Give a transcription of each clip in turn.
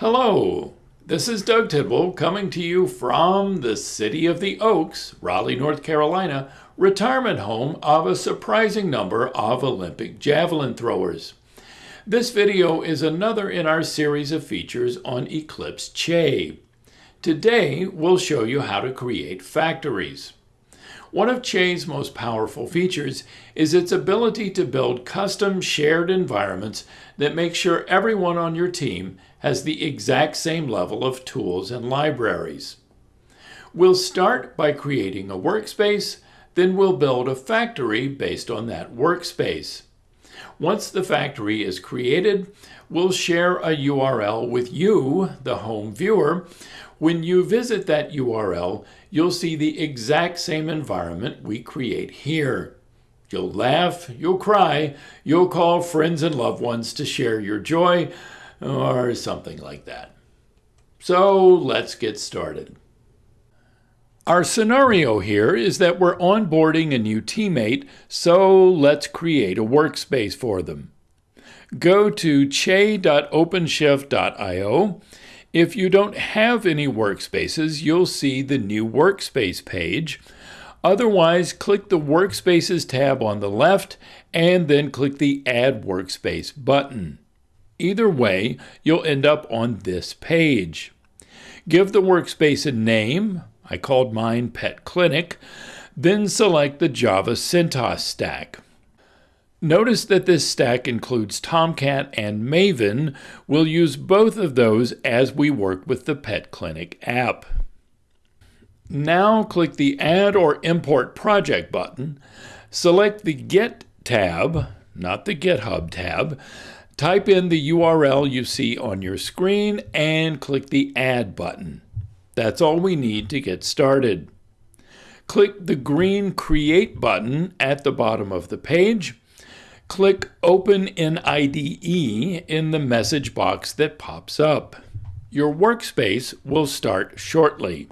Hello, this is Doug Tidwell coming to you from the City of the Oaks, Raleigh, North Carolina, retirement home of a surprising number of Olympic javelin throwers. This video is another in our series of features on Eclipse Che. Today, we'll show you how to create factories. One of Che's most powerful features is its ability to build custom shared environments that make sure everyone on your team has the exact same level of tools and libraries. We'll start by creating a workspace, then we'll build a factory based on that workspace. Once the factory is created, we'll share a URL with you, the home viewer. When you visit that URL, you'll see the exact same environment we create here. You'll laugh, you'll cry, you'll call friends and loved ones to share your joy, or something like that. So let's get started. Our scenario here is that we're onboarding a new teammate, so let's create a workspace for them. Go to che.openshift.io. If you don't have any workspaces, you'll see the new workspace page. Otherwise, click the Workspaces tab on the left and then click the Add Workspace button. Either way, you'll end up on this page. Give the workspace a name, I called mine Pet Clinic, then select the Java CentOS stack. Notice that this stack includes Tomcat and Maven. We'll use both of those as we work with the Pet Clinic app. Now click the Add or Import Project button. Select the Git tab, not the GitHub tab. Type in the URL you see on your screen and click the Add button. That's all we need to get started. Click the green Create button at the bottom of the page. Click Open in IDE in the message box that pops up. Your workspace will start shortly.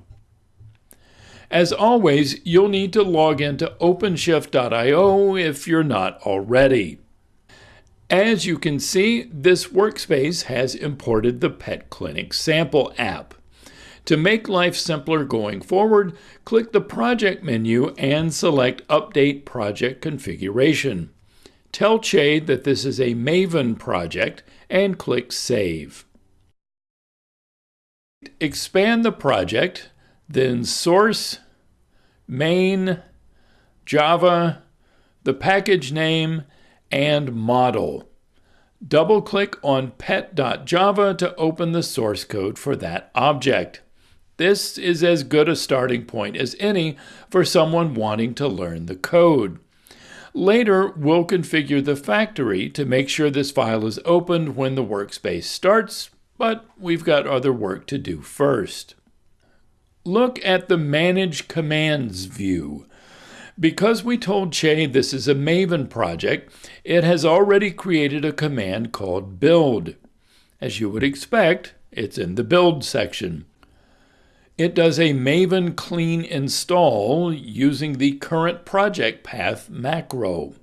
As always, you'll need to log into OpenShift.io if you're not already. As you can see, this workspace has imported the Pet Clinic sample app. To make life simpler going forward, click the Project menu and select Update Project Configuration. Tell Che that this is a Maven project and click Save. Expand the project, then Source, Main, Java, the package name, and Model. Double-click on pet.java to open the source code for that object. This is as good a starting point as any for someone wanting to learn the code. Later, we'll configure the factory to make sure this file is opened when the workspace starts, but we've got other work to do first. Look at the Manage Commands view. Because we told Che this is a Maven project, it has already created a command called build. As you would expect, it's in the build section. It does a Maven clean install using the current project path macro.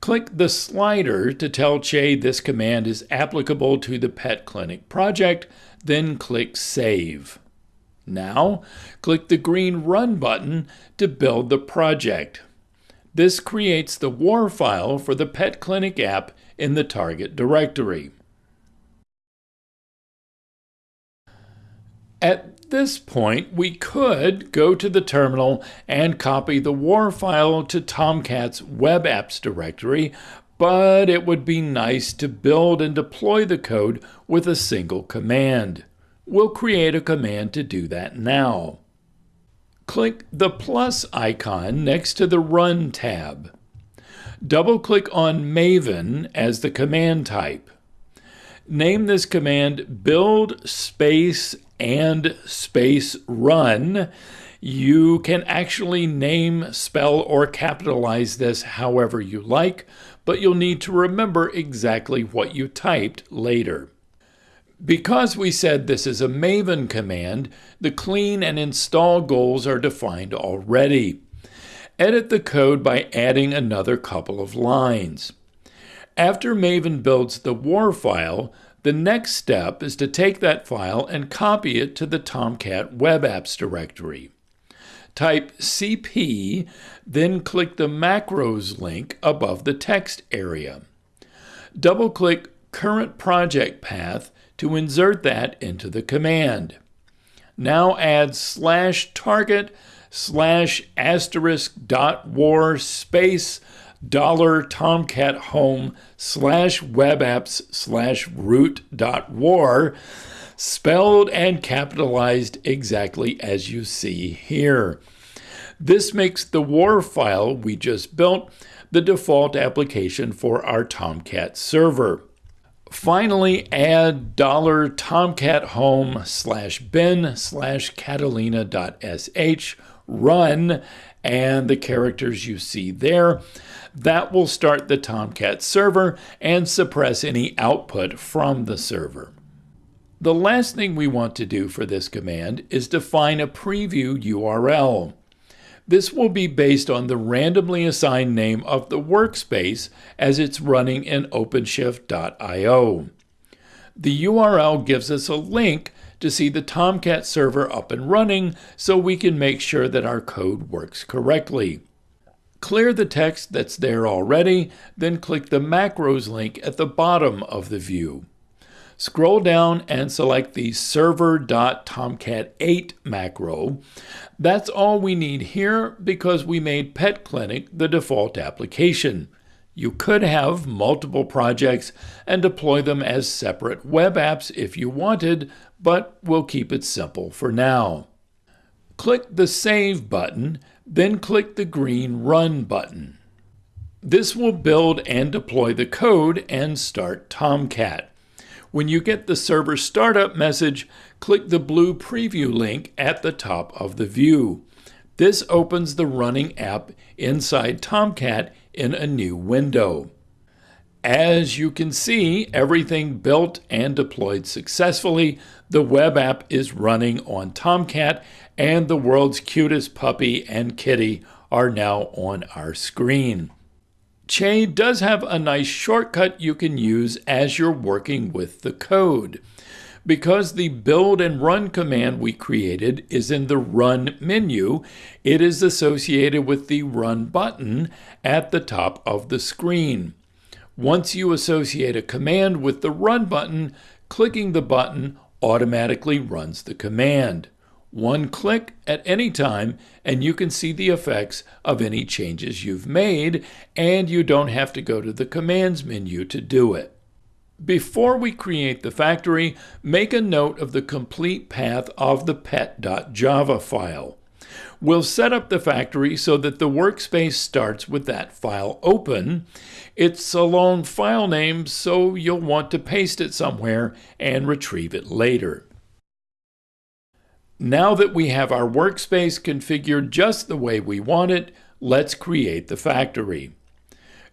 Click the slider to tell Che this command is applicable to the Pet Clinic project, then click Save. Now, click the green Run button to build the project. This creates the WAR file for the Pet Clinic app in the target directory. At this point, we could go to the terminal and copy the WAR file to Tomcat's web apps directory, but it would be nice to build and deploy the code with a single command. We'll create a command to do that now. Click the plus icon next to the Run tab. Double-click on Maven as the command type. Name this command build space and space run. You can actually name, spell, or capitalize this however you like, but you'll need to remember exactly what you typed later. Because we said this is a Maven command, the clean and install goals are defined already. Edit the code by adding another couple of lines. After Maven builds the WAR file, The next step is to take that file and copy it to the Tomcat Web Apps directory. Type CP, then click the Macros link above the text area. Double-click Current Project Path to insert that into the command. Now add slash target slash asterisk dot war space dollar tomcat home slash web apps slash root dot war spelled and capitalized exactly as you see here. This makes the war file we just built the default application for our Tomcat server. Finally, add dollar tomcat home slash bin slash catalina.sh run and the characters you see there. That will start the Tomcat server and suppress any output from the server. The last thing we want to do for this command is define a preview URL. This will be based on the randomly assigned name of the workspace as it's running in OpenShift.io. The URL gives us a link to see the Tomcat server up and running so we can make sure that our code works correctly. Clear the text that's there already, then click the Macros link at the bottom of the view. Scroll down and select the server.tomcat8 macro. That's all we need here because we made Pet Clinic the default application. You could have multiple projects and deploy them as separate web apps if you wanted, but we'll keep it simple for now. Click the Save button, then click the green Run button. This will build and deploy the code and start Tomcat. When you get the server startup message, click the blue preview link at the top of the view. This opens the running app inside Tomcat in a new window. As you can see, everything built and deployed successfully. The web app is running on Tomcat, and the world's cutest puppy and kitty are now on our screen. Che does have a nice shortcut you can use as you're working with the code. Because the build and run command we created is in the run menu, it is associated with the run button at the top of the screen. Once you associate a command with the run button, clicking the button automatically runs the command. One click at any time, and you can see the effects of any changes you've made, and you don't have to go to the commands menu to do it. Before we create the factory, make a note of the complete path of the pet.java file. We'll set up the factory so that the workspace starts with that file open. It's a long file name, so you'll want to paste it somewhere and retrieve it later. Now that we have our workspace configured just the way we want it, let's create the factory.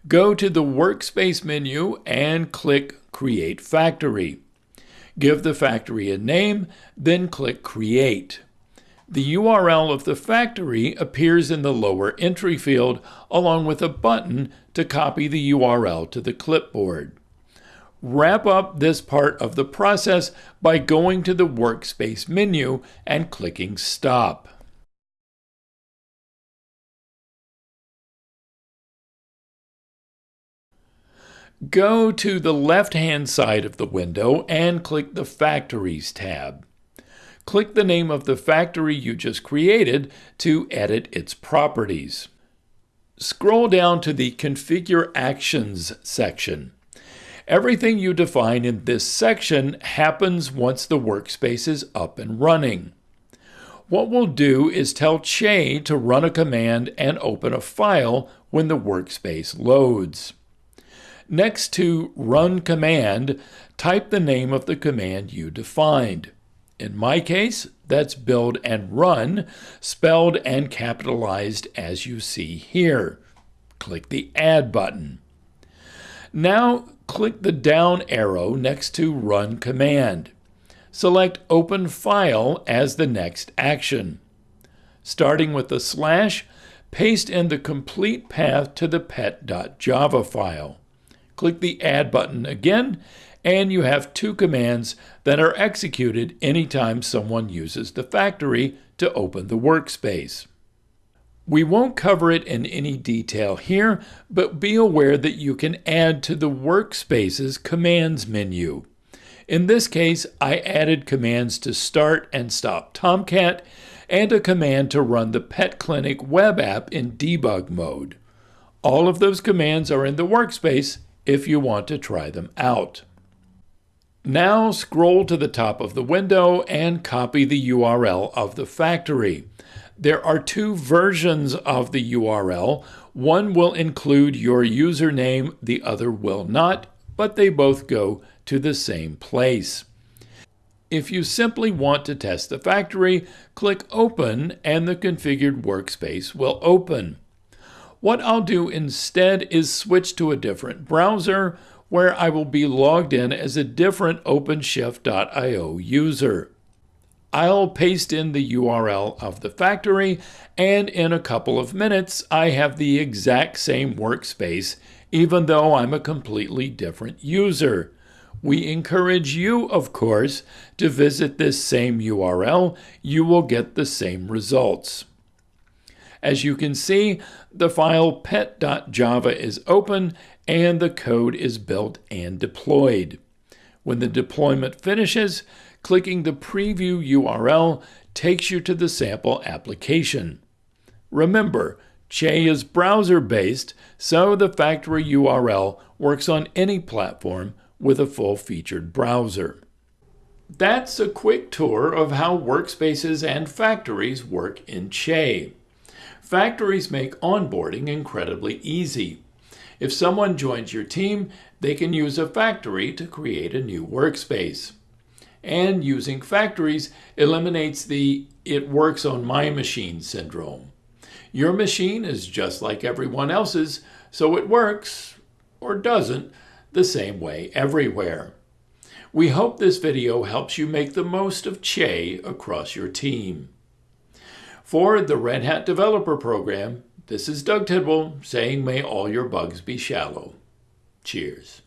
Go to the Workspace menu and click Create Factory. Give the factory a name, then click Create. The URL of the factory appears in the lower entry field along with a button to copy the URL to the clipboard wrap up this part of the process by going to the Workspace menu and clicking Stop. Go to the left-hand side of the window and click the Factories tab. Click the name of the factory you just created to edit its properties. Scroll down to the Configure Actions section. Everything you define in this section happens once the workspace is up and running. What we'll do is tell Che to run a command and open a file when the workspace loads. Next to Run Command, type the name of the command you defined. In my case, that's build and run, spelled and capitalized as you see here. Click the Add button. Now click the down arrow next to Run Command. Select Open File as the next action. Starting with the slash, paste in the complete path to the pet.java file. Click the Add button again and you have two commands that are executed anytime someone uses the factory to open the workspace. We won't cover it in any detail here, but be aware that you can add to the Workspace's commands menu. In this case, I added commands to start and stop Tomcat and a command to run the Pet Clinic web app in debug mode. All of those commands are in the workspace if you want to try them out. Now scroll to the top of the window and copy the URL of the factory. There are two versions of the URL. One will include your username, the other will not, but they both go to the same place. If you simply want to test the factory, click Open and the configured workspace will open. What I'll do instead is switch to a different browser where I will be logged in as a different OpenShift.io user. I'll paste in the URL of the factory, and in a couple of minutes, I have the exact same workspace, even though I'm a completely different user. We encourage you, of course, to visit this same URL. You will get the same results. As you can see, the file pet.java is open and the code is built and deployed. When the deployment finishes, clicking the preview URL takes you to the sample application. Remember, Che is browser-based, so the factory URL works on any platform with a full-featured browser. That's a quick tour of how workspaces and factories work in Che. Factories make onboarding incredibly easy. If someone joins your team, they can use a factory to create a new workspace and using factories eliminates the it works on my machine syndrome. Your machine is just like everyone else's, so it works, or doesn't, the same way everywhere. We hope this video helps you make the most of Che across your team. For the Red Hat Developer Program, this is Doug Tidwell saying may all your bugs be shallow. Cheers.